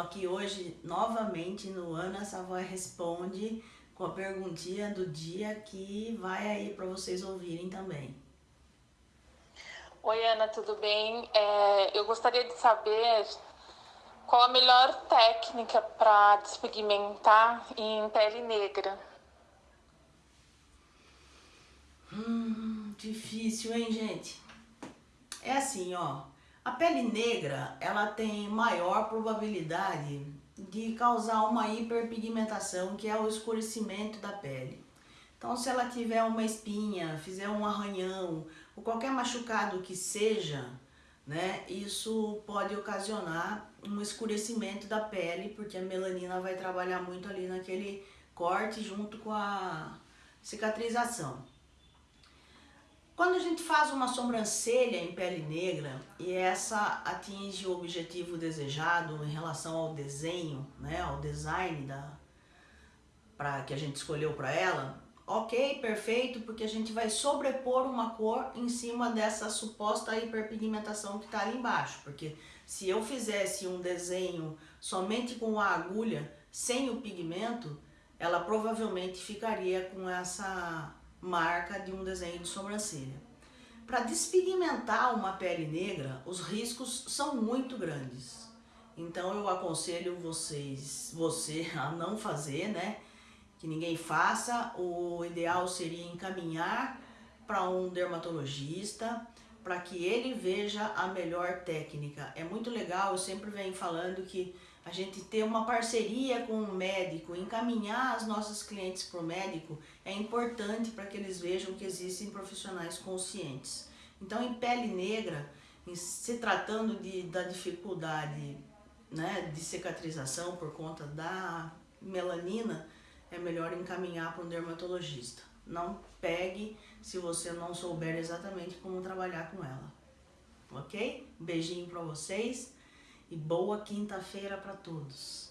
aqui hoje novamente no Ana Savoy Responde com a perguntinha do dia que vai aí para vocês ouvirem também. Oi Ana, tudo bem? É, eu gostaria de saber qual a melhor técnica para despigmentar em pele negra. Hum, difícil, hein, gente? É assim, ó. A pele negra, ela tem maior probabilidade de causar uma hiperpigmentação, que é o escurecimento da pele. Então, se ela tiver uma espinha, fizer um arranhão, ou qualquer machucado que seja, né, isso pode ocasionar um escurecimento da pele, porque a melanina vai trabalhar muito ali naquele corte junto com a cicatrização. Quando a gente faz uma sobrancelha em pele negra e essa atinge o objetivo desejado em relação ao desenho, né, ao design da, pra, que a gente escolheu para ela, ok, perfeito, porque a gente vai sobrepor uma cor em cima dessa suposta hiperpigmentação que está ali embaixo, porque se eu fizesse um desenho somente com a agulha, sem o pigmento, ela provavelmente ficaria com essa marca de um desenho de sobrancelha. Para despigmentar uma pele negra, os riscos são muito grandes. Então eu aconselho vocês, você a não fazer, né? Que ninguém faça. O ideal seria encaminhar para um dermatologista para que ele veja a melhor técnica. É muito legal, eu sempre venho falando que a gente ter uma parceria com o médico, encaminhar as nossas clientes para o médico é importante para que eles vejam que existem profissionais conscientes. Então, em pele negra, em se tratando de, da dificuldade né, de cicatrização por conta da melanina, é melhor encaminhar para um dermatologista. Não pegue se você não souber exatamente como trabalhar com ela. Ok? Um beijinho para vocês e boa quinta-feira para todos.